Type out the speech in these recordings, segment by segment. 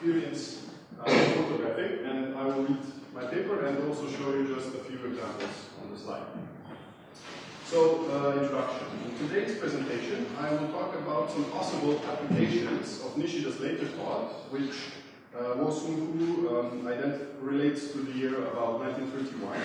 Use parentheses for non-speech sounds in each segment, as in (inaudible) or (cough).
experience uh, photographing, and I will read my paper and also show you just a few examples on the slide. So, uh, introduction. In today's presentation, I will talk about some possible applications of Nishida's later thought, which uh, Wo um, relates to the year about 1931,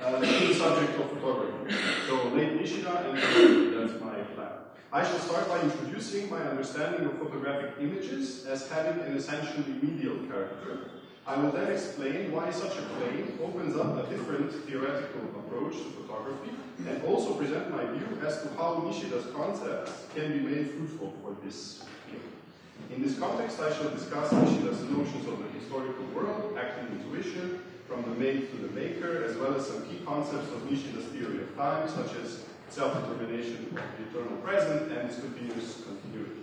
uh, to the subject of photography. So, late Nishida and that's my plan. I shall start by introducing my understanding of photographic images as having an essentially medial character. I will then explain why such a plane opens up a different theoretical approach to photography and also present my view as to how Nishida's concepts can be made fruitful for this field. In this context, I shall discuss Nishida's notions of the historical world, acting intuition, from the made to the maker, as well as some key concepts of Nishida's theory of time, such as self-determination of the eternal present and its continuous continuity.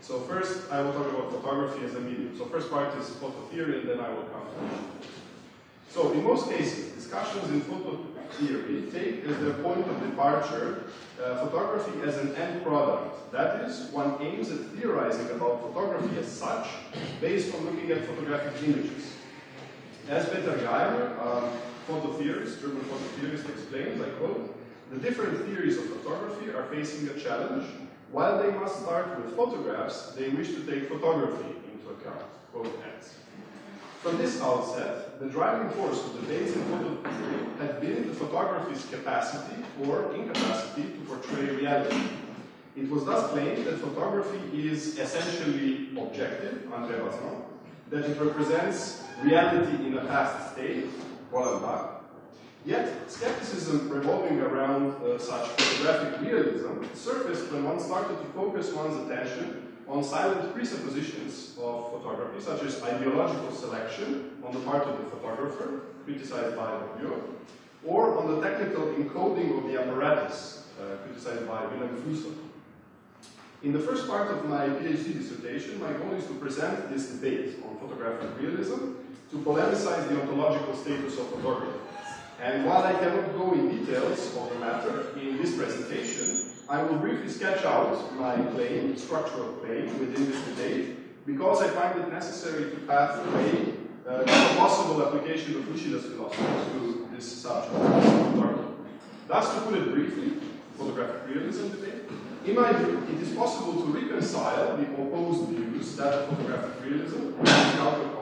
So first, I will talk about photography as a medium. So first part is photo theory, and then I will come to. So in most cases, discussions in photo theory take as their point of departure uh, photography as an end product. That is, one aims at theorizing about photography as such, based on looking at photographic images. As Peter Geimer, um, photo theorist, German photo theorist, explains, I quote, the different theories of photography are facing a challenge. While they must start with photographs, they wish to take photography into account. Quote ends. From this outset, the driving force of debates in photo theory had been the photography's capacity or incapacity to portray reality. It was thus claimed that photography is essentially objective, André Bazin, that it represents reality in a past state, Roland Yet, skepticism revolving around uh, such photographic realism surfaced when one started to focus one's attention on silent presuppositions of photography, such as ideological selection on the part of the photographer, criticized by Bourdieu, or on the technical encoding of the apparatus, uh, criticized by Vilém. In the first part of my PhD dissertation, my goal is to present this debate on photographic realism, to polemicize the ontological status of photography. And while I cannot go in details of the matter in this presentation, I will briefly sketch out my claim, structural claim, within this debate, because I find it necessary to path the way uh, a possible application of Nishida's philosophy to this subject. Thus, to put it briefly, photographic realism debate, in my view, it is possible to reconcile the opposed views, that photographic realism and counterparts,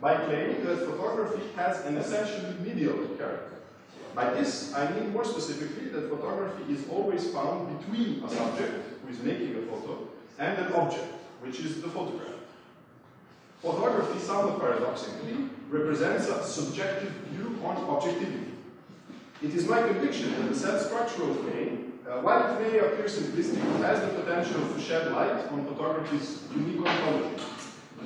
by claiming that photography has an essentially medial character. By this, I mean more specifically that photography is always found between a subject, who is making a photo, and an object, which is the photograph. Photography, somewhat paradoxically, represents a subjective view on objectivity. It is my conviction that the said structural claim, uh, while it may appear simplistic, has the potential to shed light on photography's unique ontology.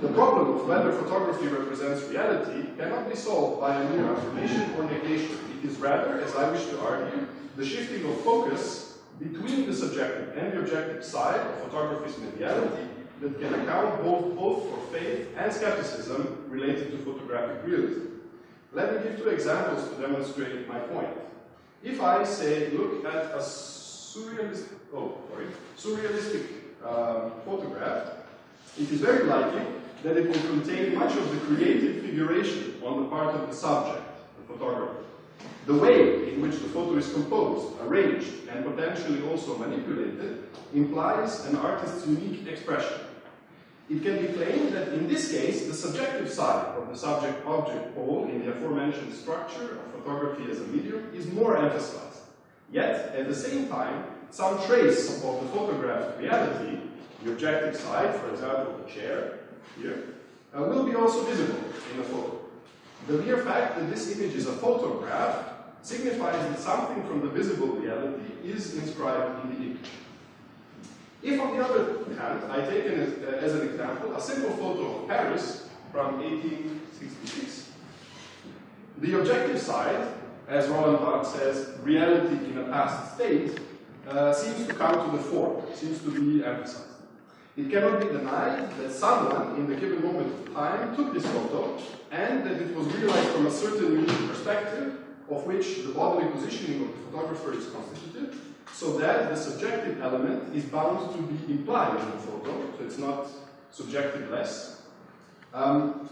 The problem of whether photography represents reality cannot be solved by a mere affirmation or negation. It is rather, as I wish to argue, the shifting of focus between the subjective and the objective side of photography's mediality that can account both, both for faith and skepticism related to photographic realism. Let me give two examples to demonstrate my point. If I say, look at a surrealistic, oh, sorry, surrealistic um, photograph, it is very likely that it will contain much of the creative figuration on the part of the subject, the photographer. The way in which the photo is composed, arranged, and potentially also manipulated implies an artist's unique expression. It can be claimed that in this case, the subjective side of the subject-object pole in the aforementioned structure of photography as a medium is more emphasized. Yet, at the same time, some trace of the photographed reality, the objective side, for example, the chair, here, uh, will be also visible in the photo. The mere fact that this image is a photograph signifies that something from the visible reality is inscribed in the image. If, on the other hand, I take as, uh, as an example a simple photo of Paris from 1866, the objective side, as Roland Barthes says, reality in a past state, uh, seems to come to the fore, seems to be emphasized. It cannot be denied that someone in the given moment of time took this photo and that it was realized from a certain unique perspective of which the bodily positioning of the photographer is constituted, so that the subjective element is bound to be implied in the photo, so it's not subjective less. Um,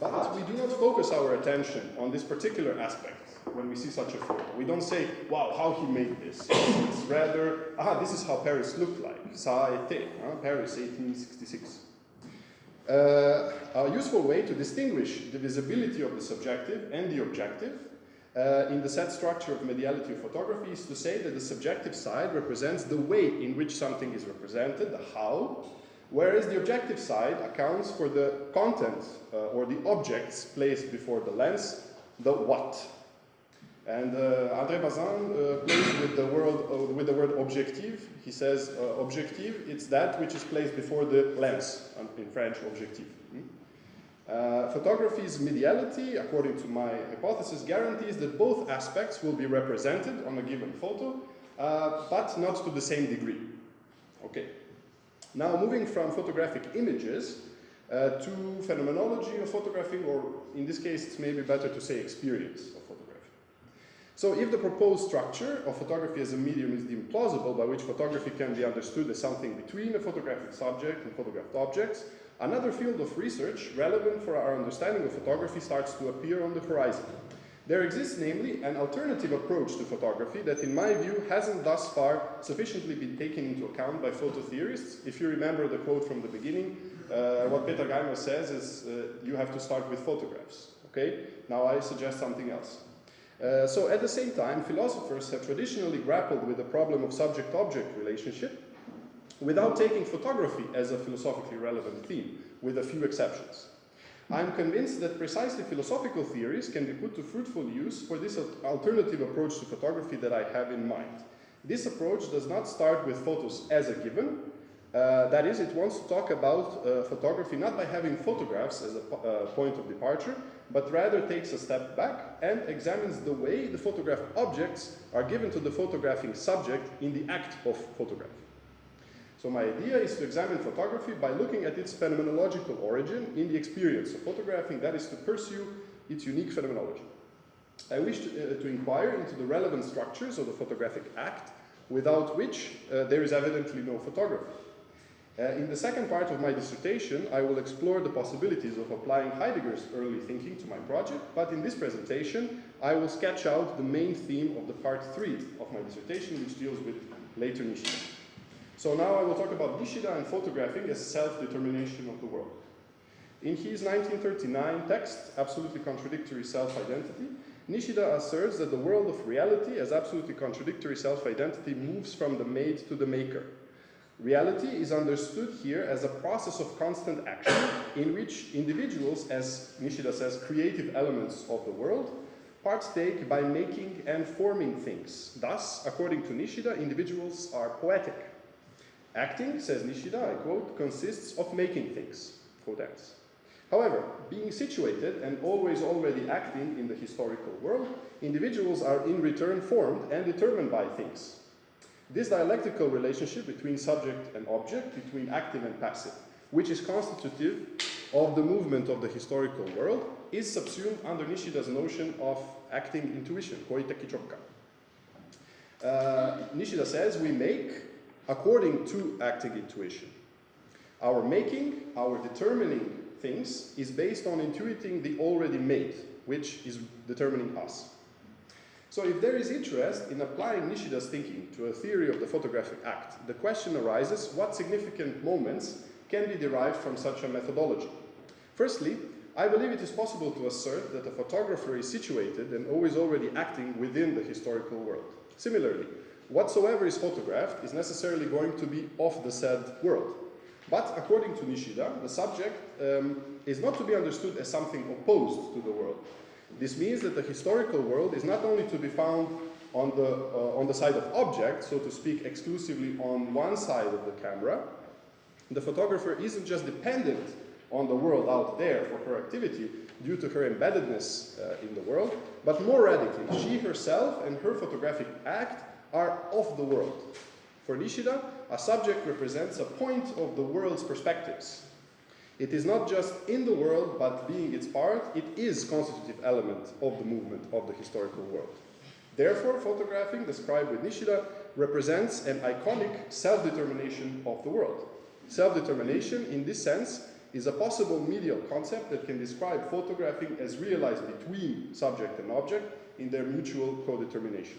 but we do not focus our attention on this particular aspect when we see such a photo. We don't say, wow, how he made this. (coughs) It's rather, ah, this is how Paris looked like. Ça a été? Paris, 1866. Uh, a useful way to distinguish the visibility of the subjective and the objective uh, in the set structure of mediality of photography is to say that the subjective side represents the way in which something is represented, the how, whereas the objective side accounts for the content uh, or the objects placed before the lens, the what. And uh, André Bazin uh, plays with the, word, uh, with the word objectif. He says uh, objectif, it's that which is placed before the lens, in French, objective. Hmm? Uh, photography's mediality, according to my hypothesis, guarantees that both aspects will be represented on a given photo, uh, but not to the same degree. Okay. Now, moving from photographic images to phenomenology of photographing, or in this case, it's maybe better to say experience. So if the proposed structure of photography as a medium is deemed plausible, by which photography can be understood as something between a photographic subject and photographed objects, another field of research relevant for our understanding of photography starts to appear on the horizon. There exists, namely, an alternative approach to photography that, in my view, hasn't thus far sufficiently been taken into account by photo theorists. If you remember the quote from the beginning, uh, what Peter Geimer says is, uh, you have to start with photographs. Okay? Now I suggest something else. Uh, so at the same time, philosophers have traditionally grappled with the problem of subject-object relationship without taking photography as a philosophically relevant theme, with a few exceptions. I'm convinced that precisely philosophical theories can be put to fruitful use for this alternative approach to photography that I have in mind. This approach does not start with photos as a given, uh, that is, it wants to talk about uh, photography not by having photographs as a uh, point of departure, but rather takes a step back and examines the way the photographed objects are given to the photographing subject in the act of photography. So my idea is to examine photography by looking at its phenomenological origin in the experience of photographing, that is to pursue its unique phenomenology. I wish to, uh, to inquire into the relevant structures of the photographic act, without which uh, there is evidently no photography. Uh, in the second part of my dissertation, I will explore the possibilities of applying Heidegger's early thinking to my project, but in this presentation, I will sketch out the main theme of the part three of my dissertation, which deals with later Nishida. So now I will talk about Nishida and photographing as self-determination of the world. In his 1939 text, Absolutely Contradictory Self-Identity, Nishida asserts that the world of reality as absolutely contradictory self-identity moves from the made to the maker, Reality is understood here as a process of constant action in which individuals, as Nishida says, creative elements of the world, partake by making and forming things. Thus, according to Nishida, individuals are poetic. Acting, says Nishida, I quote, consists of making things, quote ends. However, being situated and always already acting in the historical world, individuals are in return formed and determined by things, this dialectical relationship between subject and object, between active and passive, which is constitutive of the movement of the historical world, is subsumed under Nishida's notion of acting intuition, koiteki chokkan. Uh, Nishida says we make according to acting intuition. Our making, our determining things is based on intuiting the already made, which is determining us. So if there is interest in applying Nishida's thinking to a theory of the photographic act, the question arises what significant moments can be derived from such a methodology. Firstly, I believe it is possible to assert that a photographer is situated and always already acting within the historical world. Similarly, whatsoever is photographed is necessarily going to be of the said world. But according to Nishida, the subject um, is not to be understood as something opposed to the world, this means that the historical world is not only to be found on the, uh, on the side of objects, so to speak, exclusively on one side of the camera. The photographer isn't just dependent on the world out there for her activity due to her embeddedness uh, in the world, but more radically, she herself and her photographic act are of the world. For Nishida, a subject represents a point of the world's perspectives, it is not just in the world, but being its part, it is constitutive element of the movement of the historical world. Therefore, photographing, described with Nishida, represents an iconic self-determination of the world. Self-determination, in this sense, is a possible medial concept that can describe photographing as realized between subject and object in their mutual co-determination.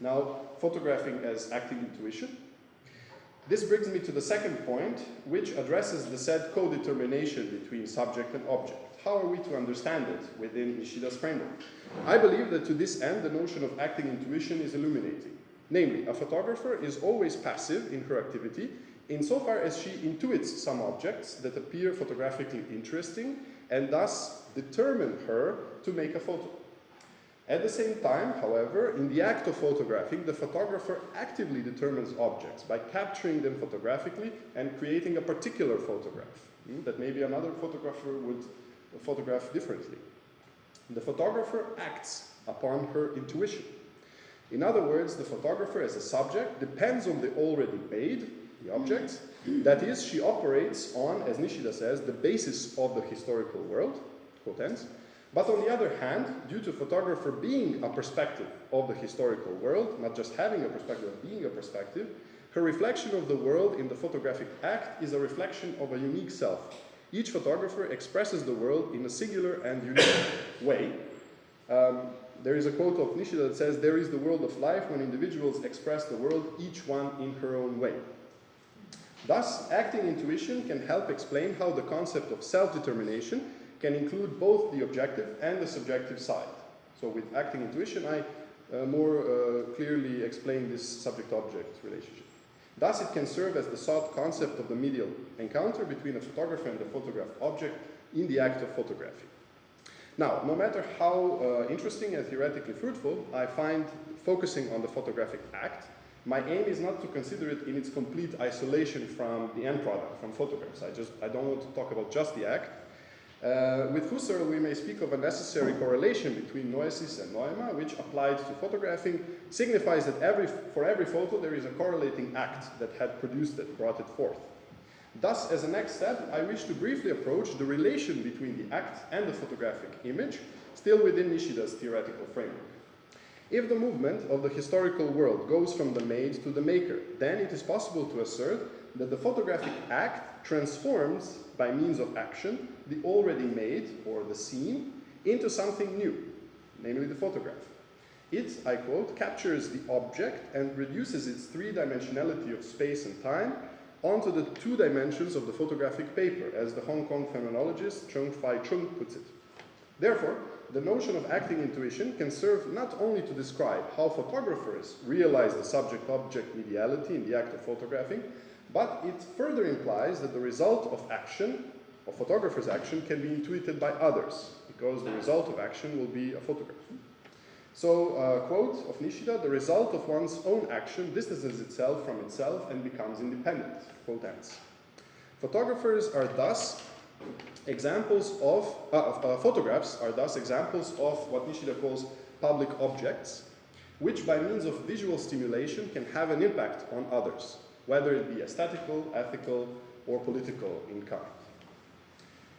Now, photographing as acting intuition. This brings me to the second point, which addresses the said co-determination between subject and object. How are we to understand it within Nishida's framework? I believe that to this end, the notion of acting intuition is illuminating. Namely, a photographer is always passive in her activity insofar as she intuits some objects that appear photographically interesting and thus determine her to make a photo. At the same time, however, in the act of photographing, the photographer actively determines objects by capturing them photographically and creating a particular photograph hmm, that maybe another photographer would photograph differently. The photographer acts upon her intuition. In other words, the photographer as a subject depends on the already made, the objects. That is, she operates on, as Nishida says, the basis of the historical world, quote ends. But on the other hand, due to photographer being a perspective of the historical world, not just having a perspective, but being a perspective, her reflection of the world in the photographic act is a reflection of a unique self. Each photographer expresses the world in a singular and unique (coughs) way. Um, there is a quote of Nishida that says, there is the world of life when individuals express the world, each one in her own way. Thus, acting intuition can help explain how the concept of self-determination can include both the objective and the subjective side. So with acting intuition, I uh, more uh, clearly explain this subject-object relationship. Thus, it can serve as the sought concept of the medial encounter between a photographer and the photographed object in the act of photography. Now, no matter how uh, interesting and theoretically fruitful, I find focusing on the photographic act my aim is not to consider it in its complete isolation from the end product, from photographs. I just I don't want to talk about just the act. Uh, with Husserl, we may speak of a necessary correlation between noesis and noema, which applied to photographing signifies that every, for every photo there is a correlating act that had produced it, brought it forth. Thus, as a next step, I wish to briefly approach the relation between the act and the photographic image, still within Nishida's theoretical framework. If the movement of the historical world goes from the made to the maker, then it is possible to assert that the photographic act transforms, by means of action, the already made, or the scene, into something new, namely the photograph. It, I quote, captures the object and reduces its three-dimensionality of space and time onto the two dimensions of the photographic paper, as the Hong Kong phenomenologist Chan-Fai Cheung puts it. Therefore, the notion of acting intuition can serve not only to describe how photographers realize the subject-object mediality in the act of photographing, but it further implies that the result of action, of photographer's action, can be intuited by others, because the result of action will be a photograph. So, uh, quote of Nishida, the result of one's own action distances itself from itself and becomes independent, quote ends. Photographers are thus Examples of, uh, uh, photographs are thus examples of what Nishida calls public objects, which by means of visual stimulation can have an impact on others, whether it be aesthetical, ethical, or political in kind.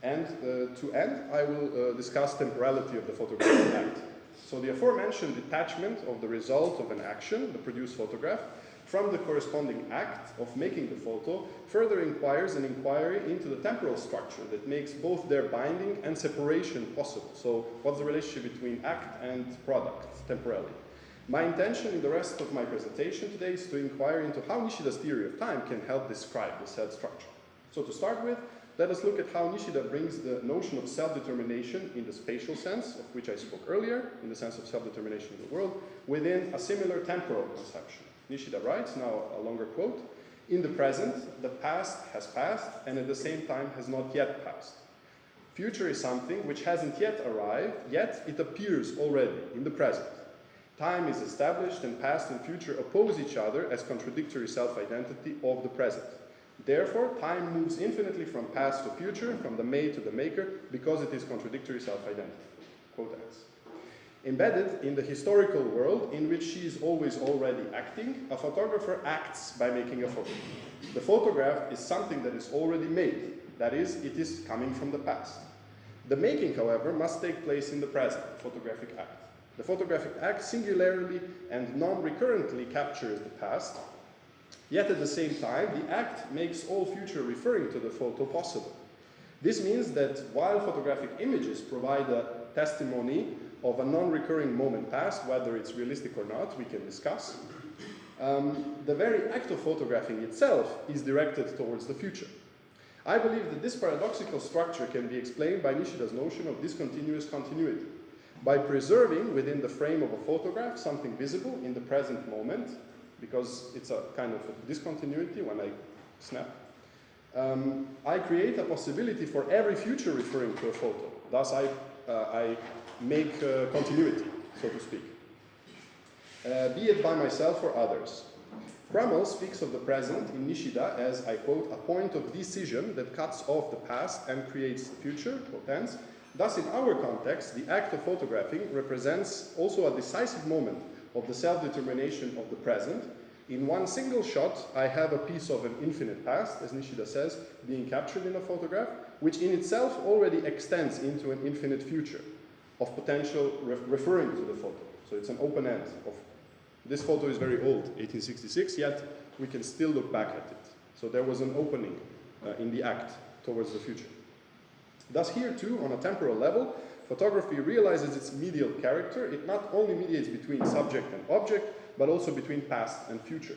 And uh, to end, I will uh, discuss temporality of the photographic (coughs) act. So the aforementioned detachment of the result of an action, the produced photograph, from the corresponding act of making the photo further inquires an inquiry into the temporal structure that makes both their binding and separation possible. So what's the relationship between act and product temporally? My intention in the rest of my presentation today is to inquire into how Nishida's theory of time can help describe the said structure. So to start with, let us look at how Nishida brings the notion of self-determination in the spatial sense, of which I spoke earlier, in the sense of self-determination of the world, within a similar temporal conception. Nishida writes, now a longer quote, in the present, the past has passed and at the same time has not yet passed. Future is something which hasn't yet arrived, yet it appears already in the present. Time is established and past and future oppose each other as contradictory self-identity of the present. Therefore, time moves infinitely from past to future, from the made to the maker, because it is contradictory self-identity. Quote. Embedded in the historical world in which she is always already acting, a photographer acts by making a photo. The photograph is something that is already made, that is, it is coming from the past. The making, however, must take place in the present, photographic act. The photographic act singularly and non-recurrently captures the past, yet at the same time, the act makes all future referring to the photo possible. This means that while photographic images provide a testimony of a non-recurring moment past, whether it's realistic or not, we can discuss, um, the very act of photographing itself is directed towards the future. I believe that this paradoxical structure can be explained by Nishida's notion of discontinuous continuity. By preserving within the frame of a photograph something visible in the present moment, because it's a kind of a discontinuity when I snap, um, I create a possibility for every future referring to a photo. Thus, I, uh, I make uh, continuity, so to speak, uh, be it by myself or others. Krummel speaks of the present in Nishida as, I quote, a point of decision that cuts off the past and creates the future, tense. Thus, in our context, the act of photographing represents also a decisive moment of the self-determination of the present. In one single shot, I have a piece of an infinite past, as Nishida says, being captured in a photograph, which in itself already extends into an infinite future of potential re referring to the photo. So it's an open end of this photo is very old, 1866, yet we can still look back at it. So there was an opening uh, in the act towards the future. Thus here too, on a temporal level, photography realizes its medial character. It not only mediates between subject and object, but also between past and future.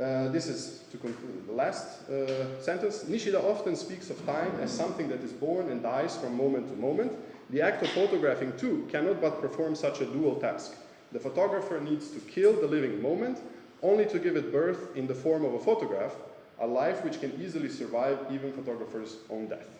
Uh, this is, to conclude, the last uh, sentence. Nishida often speaks of time as something that is born and dies from moment to moment. The act of photographing, too, cannot but perform such a dual task. The photographer needs to kill the living moment only to give it birth in the form of a photograph, a life which can easily survive even photographer's own death.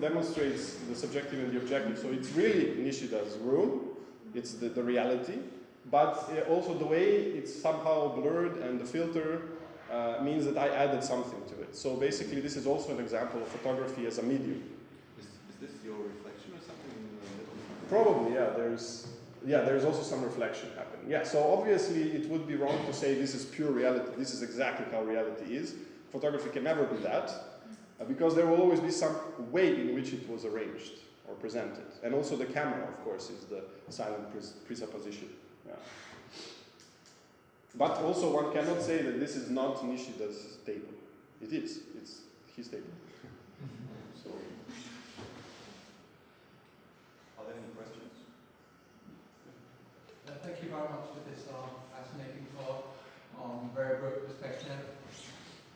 demonstrates the subjective and the objective. So it's really Nishida's room, it's the, the reality, but uh, also the way it's somehow blurred and the filter uh, means that I added something to it. So basically this is also an example of photography as a medium. Is, is this your reflection or something in the middle? Probably, yeah. There's, yeah, there's also some reflection happening. Yeah, so obviously it would be wrong to say this is pure reality, this is exactly how reality is. Photography can never be that. Uh, because there will always be some way in which it was arranged or presented. And also the camera, of course, is the silent pres presupposition. Yeah. But also one cannot say that this is not Nishida's table. It is. It's his table. (laughs) so. Are there any questions? Uh, thank you very much for this uh, fascinating talk on very broad perspective.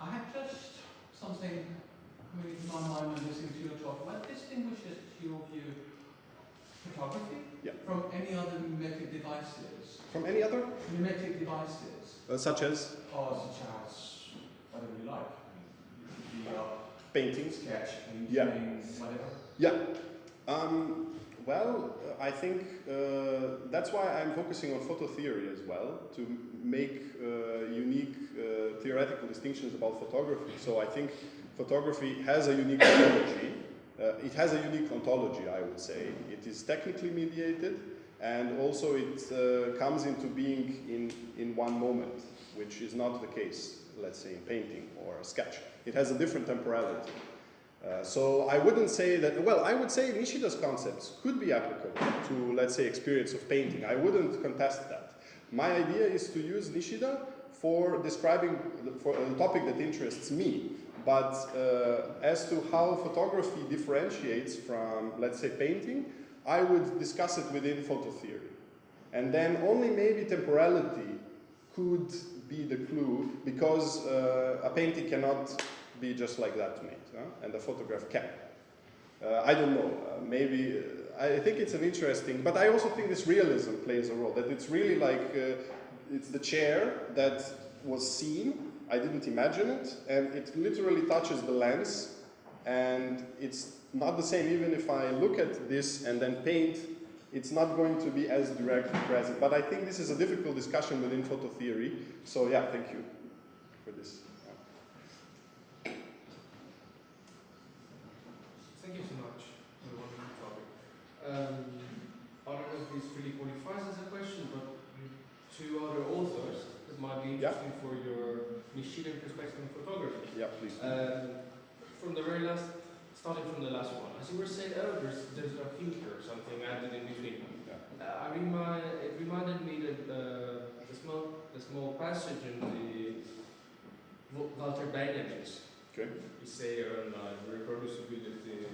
I have just something coming to my mind when listening to your talk, what distinguishes, to your view, photography yeah. from any other mimetic devices? From any other? Mimetic devices. Uh, such as? Or such as, whatever you like. The, uh, painting. Sketch, painting, yeah. whatever. Yeah. Um, well, uh, I think uh, that's why I'm focusing on photo theory as well, to make uh, unique uh, theoretical distinctions about photography. So I think photography has a unique (coughs) ontology. Uh, it has a unique ontology, I would say. It is technically mediated, and also it uh, comes into being in, in one moment, which is not the case, let's say, in painting or a sketch. It has a different temporality. Uh, so I wouldn't say that, well, I would say Nishida's concepts could be applicable to, let's say, experience of painting. I wouldn't contest that. My idea is to use Nishida for describing for a topic that interests me, but uh, as to how photography differentiates from, let's say, painting, I would discuss it within photo theory. And then only maybe temporality could be the clue, because uh, a painting cannot be just like that made, huh? and a photograph can. Uh, I don't know, uh, maybe, uh, I think it's an interesting, but I also think this realism plays a role, that it's really like, uh, it's the chair that was seen, I didn't imagine it, and it literally touches the lens, and it's not the same even if I look at this and then paint, it's not going to be as direct present. But I think this is a difficult discussion within photo theory, so yeah, thank you for this. Thank you so much for the wonderful topic. Um, I don't know if this really qualifies as a question, but to other authors, it might be interesting yeah. for your Nishidan perspective on photography. Yeah, please. Um, from the very last, starting from the last one, as you were saying, oh, there's, there's a filter or something added in between. Yeah. Uh, I remind, it reminded me that uh, the small, the small passage in the Wa- Walter Benjamin's Okay. essay on uh, reproducibility,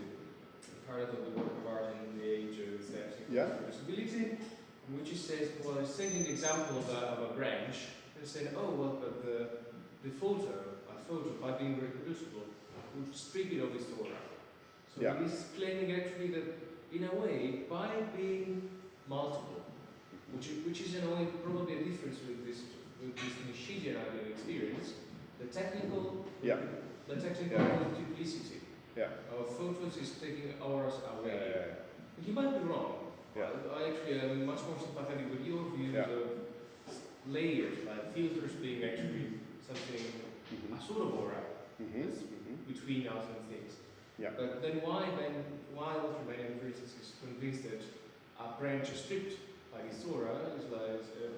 part of the work of art in the age of Yeah. reproducibility, in which he says, well, he's taking the example of a, of a branch and saying, oh, well, but the, the photo, a photo, by being reproducible, would strip it of its aura. So Yeah. he's claiming actually that, in a way, by being multiple, which, i- which is in a way probably a difference with this, with this Nishidian ideal experience, the technical, Yeah. the technical Yeah. multiplicity Yeah. of photos is taking auras away. Yeah. You might be wrong. Yeah. I, actually am much more sympathetic with your views of layers, like filters being actually something, Mhm. a sort of aura Mhm. Mhm. between us and things. Yeah. But then why then, why for instance, is convinced that a branch is stripped by this aura is like uh,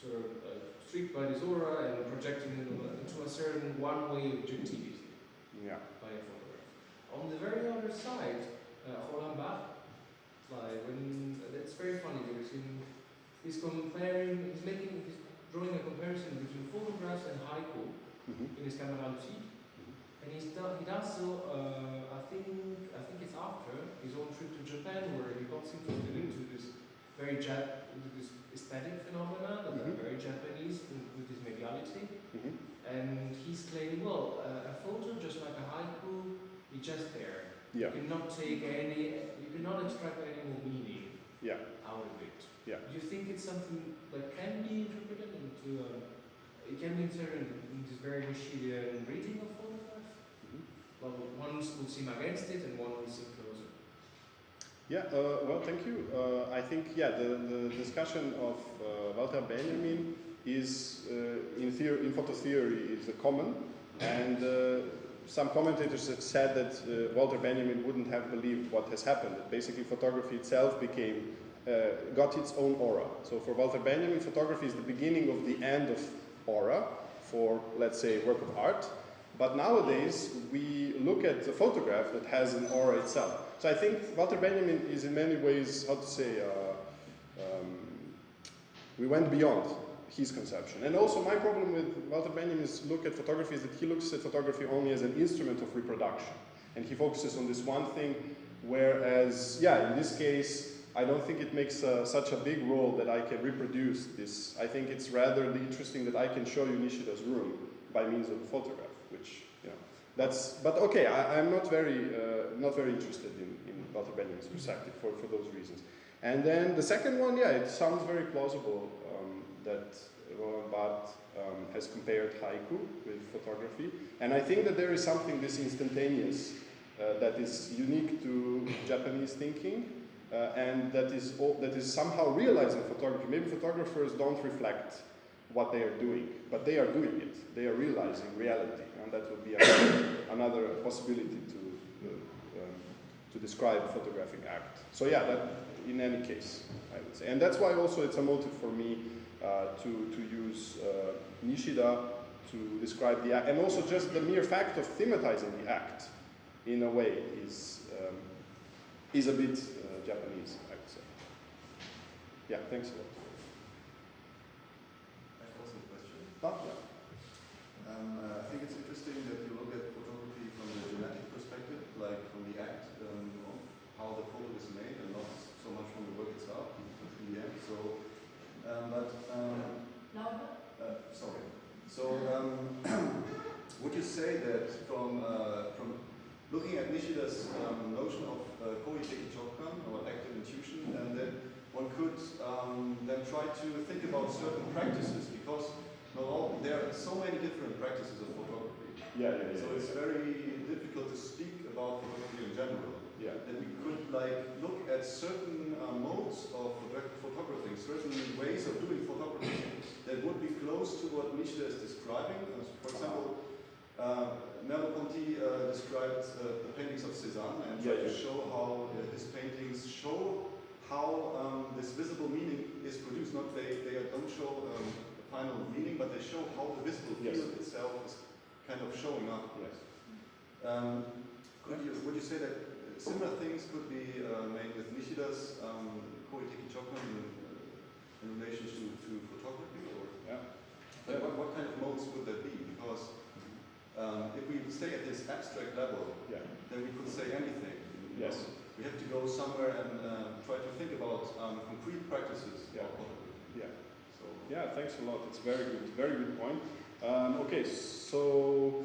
sort of uh, stripped by this aura and projected into, into a certain one-way objectivity Yeah. by a photograph. On the very other side, uh, Roland Barthes, like when it's very funny because he's comparing, he's making, he's drawing a comparison between photographs and haiku Mhm. in his camera Lucide. And he's done, he does so, uh, I think, I think it's after his own trip to Japan where he got interested into this very Jap, into this aesthetic phenomena that are Mhm. very Japanese with, with this mediality. Mhm. And he's claiming, well, uh, a photo just like a haiku, it's just there. Yeah. You cannot take any, you cannot extract any more meaning Yeah. out of it. Yeah. Do you think it's something that can be interpreted into, um, it can be interpreted in this very Nishidian reading of photograph? Mhm. Well, one would seem against it and one would seem closer. Yeah, uh, well, thank you. Uh, I think, yeah, the, the discussion of uh, Walter Benjamin is, uh, in, theory, in photo theory, is a common. And uh, some commentators have said that uh, Walter Benjamin wouldn't have believed what has happened. That basically photography itself became, uh, got its own aura. So for Walter Benjamin, photography is the beginning of the end of aura for, let's say, work of art. But nowadays, we look at the photograph that has an aura itself. So I think Walter Benjamin is in many ways, how to say, uh, um, we went beyond his conception. And also my problem with Walter Benjamin's look at photography is that he looks at photography only as an instrument of reproduction. And he focuses on this one thing, whereas, yeah, in this case, I don't think it makes uh, such a big role that I can reproduce this. I think it's rather interesting that I can show you Nishida's room by means of a photograph, which, you know, that's, but okay, I, I'm not very, uh, not very interested in, in Walter Benjamin's perspective for, for those reasons. And then the second one, yeah, it sounds very plausible um, that Roland Barthes um, has compared haiku with photography. And I think that there is something this instantaneous uh, that is unique to Japanese thinking and that is, all, that is somehow realized in photography. Maybe photographers don't reflect what they are doing, but they are doing it. They are realizing reality, and that would be another, (coughs) another possibility to, uh, um, to describe photographic act. So yeah, that in any case, I would say. And that's why also it's a motive for me uh, to, to use uh, Nishida to describe the act, and also just the mere fact of thematizing the act in a way is, um, is a bit uh, Japanese, I would say. Yeah, thanks a lot. I have also a question. Ah, yeah. Um, uh, I think it's interesting that you look at photography from the genetic perspective, like from the act um, of how the photo is made, and not so much from the work itself in the end. So, um, but um, uh, sorry. So, um, (clears throat) would you say that from uh, from looking at Nishida's um, notion of uh, koiteki chokan or active intuition, and then one could um, then try to think about certain practices because all, there are so many different practices of photography. Yeah, yeah, yeah. So it's very difficult to speak about photography in general. yeah. That we could like look at certain uh, modes of photo- photography, certain ways of doing photography that would be close to what Nishida is describing. For example, uh, Merleau-Ponty uh, described uh, the paintings of Cézanne and tried Yeah, to show how uh, his paintings show how um, this visible meaning is produced. Not they, they don't show um, final meaning, but they show how the visible Yes. field itself is kind of showing up. Yes. Um, could you, would you say that similar things could be uh, made with Nishida's um, Koiteki Chokan in, uh, in relation to, to photography? Or Yeah. like what, what kind of modes would that be? Because um, if we stay at this abstract level, Yeah. then we could say anything. Yes. know. We have to go somewhere and uh, try to think about um, concrete practices Yeah. Yeah. So, Yeah, thanks a lot. It's very good, very good point. Um, okay, so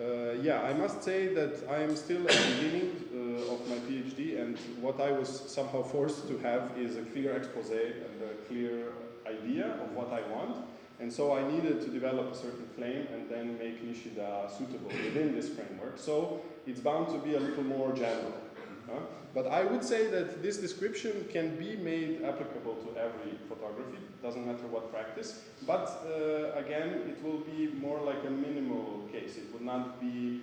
uh, yeah, I must say that I am still at the beginning uh, of my PhD, and what I was somehow forced to have is a clear expose and a clear idea of what I want. And so I needed to develop a certain claim and then make Nishida suitable within this framework. So it's bound to be a little more general. But I would say that this description can be made applicable to every photography, doesn't matter what practice. But uh, again, it will be more like a minimal case. It would not be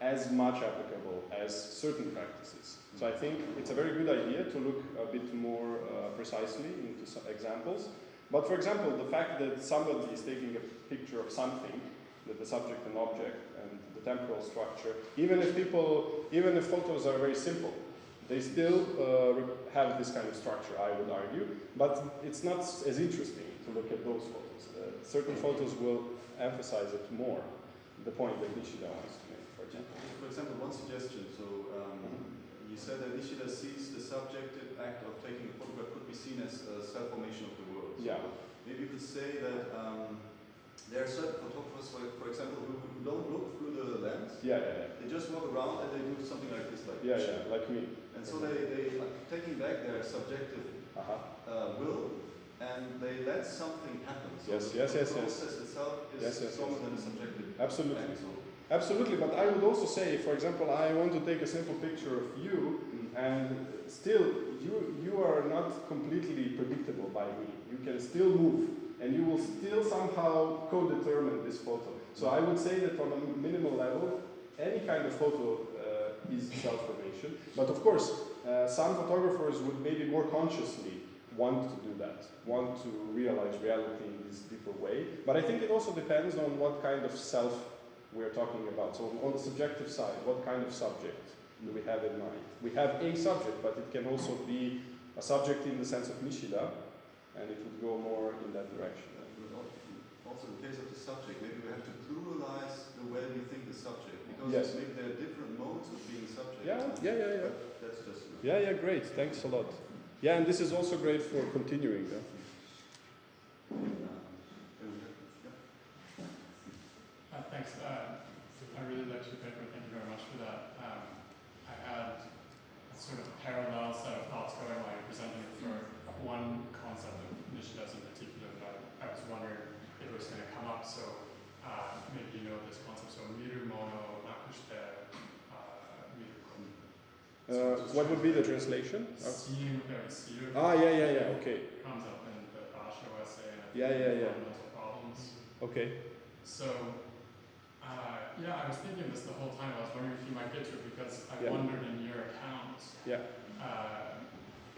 as much applicable as certain practices. So I think it's a very good idea to look a bit more uh, precisely into some examples. But for example, the fact that somebody is taking a picture of something, that the subject and object and the temporal structure, even if people, even if photos are very simple, they still uh, have this kind of structure, I would argue. But it's not as interesting to look at those photos. Uh, certain photos will emphasize it more, the point that Nishida wants to make, for example. For example, one suggestion. So um, you said that Nishida sees the subjective act of taking a photograph could be seen as a self-formation of the world. Yeah. Maybe you could say that um, there are certain photographers, for, for example, who, who don't look through the lens. Yeah, yeah, yeah, They just walk around and they do something like this, like yeah. Yeah, like me. And so they, they are taking back their subjective Uh-huh. uh, will and they let something happen. So Yes, the, yes, the yes, yes. process itself is Yes, yes, stronger yes. than the subjective Absolutely. Absolutely, but I would also say, for example, I want to take a simple picture of you, and still, you you are not completely predictable by me. You can still move, and you will still somehow co-determine this photo. So I would say that on a minimal level, any kind of photo uh, is self-formation. But of course, uh, some photographers would maybe more consciously want to do that, want to realize reality in this deeper way. But I think it also depends on what kind of self we're talking about. So on the subjective side, what kind of subject do we have in mind? We have a subject, but it can also be a subject in the sense of Nishida, and it would go more in that direction. but al- also in case of the subject, maybe we have to pluralize the way we think the subject because Yes. maybe there are different modes of being subject. Yeah, yeah, yeah, yeah. That's just Yeah, yeah, great. Thanks a lot. Yeah, and this is also great for continuing. Yeah? Uh, and we have- yeah. Uh, thanks. Uh, I really liked your paper. Thank you very much for that. Um, I had a sort of parallel set of thoughts going while you presented it for one concept of Nishida's in particular that I, I was wondering if it was going to come up. So uh, maybe you know this concept. So miru mono nakushite uh, miru. Uh, what would be the translation? Uh, Seeing ah, yeah, yeah, yeah. Okay. Comes up in the Basho essay and Yeah, yeah, yeah. fundamental problems. Okay. So, uh, yeah, I was thinking this the whole time. I was wondering if you might get to it because I Yeah. wondered in your account. Yeah. Uh,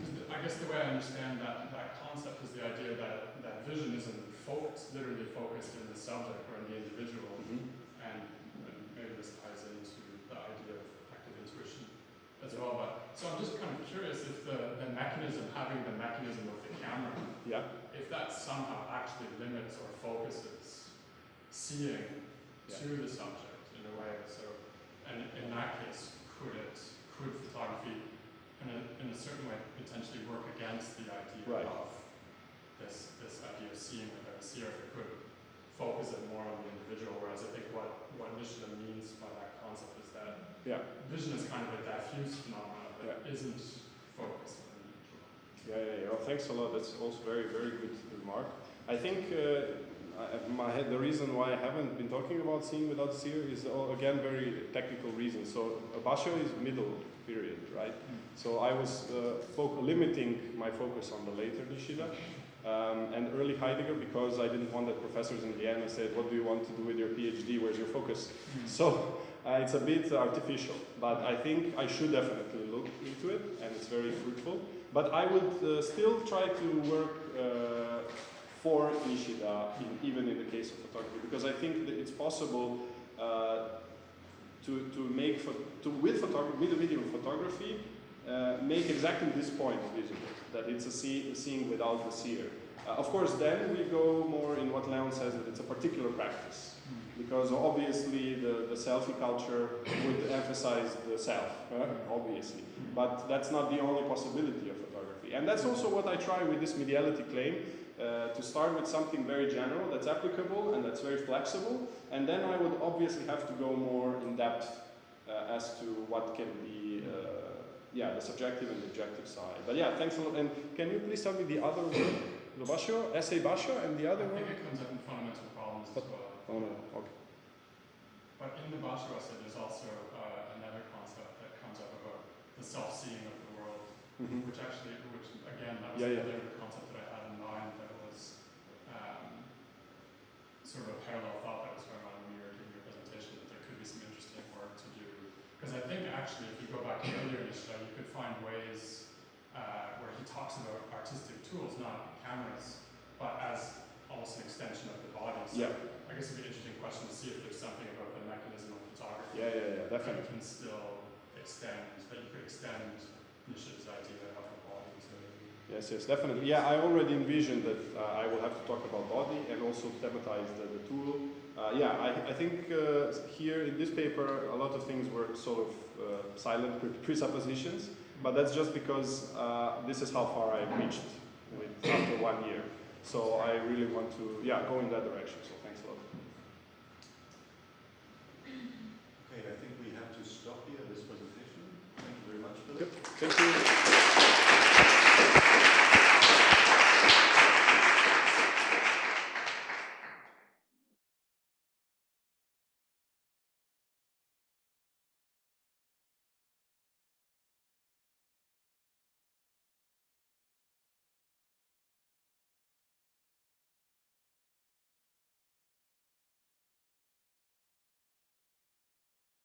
I guess the way I understand that, that concept is the idea that, that vision isn't focused, literally focused in the subject or in the individual, Mhm. and, and maybe this ties into the idea of active intuition as well. But so I'm just kind of curious if the, the mechanism, having the mechanism of the camera, Yeah. if that somehow actually limits or focuses seeing Yeah. to the subject in a way. So, and in that case, could it, could photography, in a, in a certain way, potentially work against the idea Right. of this, this idea of seeing without a seer, if it could focus it more on the individual, whereas I think what, what Nishida means by that concept is that Yeah. vision is kind of a diffuse phenomenon that Yeah. isn't focused on the individual. Yeah, yeah, yeah. Well, thanks a lot. That's also very, very good remark. I think uh, I, my head, the reason why I haven't been talking about seeing without seer is all, again very technical reasons. So Basho is middle period, right? So I was uh, foc- limiting my focus on the later Nishida um, and early Heidegger because I didn't want that professors in Vienna said, "What do you want to do with your PhD? Where's your focus?" So uh, it's a bit artificial, but I think I should definitely look into it, and it's very fruitful. But I would uh, still try to work uh, for Nishida, in, even in the case of photography, because I think that it's possible uh, to, to make, to, with, photography, with the video photography, uh, make exactly this point visible, that it's a, see, a seeing without the seer. Uh, of course, then we go more in what Leon says, that it's a particular practice because obviously the, the selfie culture would emphasize the self, uh, obviously. But that's not the only possibility of photography. And that's also what I try with this mediality claim, uh, to start with something very general that's applicable and that's very flexible, and then I would obviously have to go more in depth uh, as to what can be, uh, yeah, the subjective and the objective side. But yeah, thanks a lot. And can you please tell me the other word? The (coughs) basho, essay basho, and the other I other think one? it comes up in fundamental problems as well. Oh no, okay. But in the Basho essay, there's also uh, another concept that comes up about the self-seeing of the world, Mhm. which actually, which again, that was Yeah, yeah. another concept that I had in mind that was um, sort of a parallel thought that was going on when you were giving your presentation, that there could be some interesting work to do. Because I think actually, if you go back to earlier in Nishida, you could find ways uh, where he talks about artistic tools, not cameras, but as almost an extension of the body. So Yeah. I guess it'd be an interesting question to see if there's something about the mechanism of photography Yeah, yeah, yeah, that definitely. can still extend, that you could extend Nishida's idea of the body to. Yes, yes, definitely. Yeah, I already envisioned that uh, I will have to talk about body and also thematize the, the tool. Uh, yeah, I, I think uh, here in this paper, a lot of things were sort of uh, silent pre- presuppositions, but that's just because uh, this is how far I've reached with after one year. So I really want to, yeah, go in that direction. So thanks a lot. Okay, I think we have to stop here this presentation. Thank you very much, Philip. Thank you.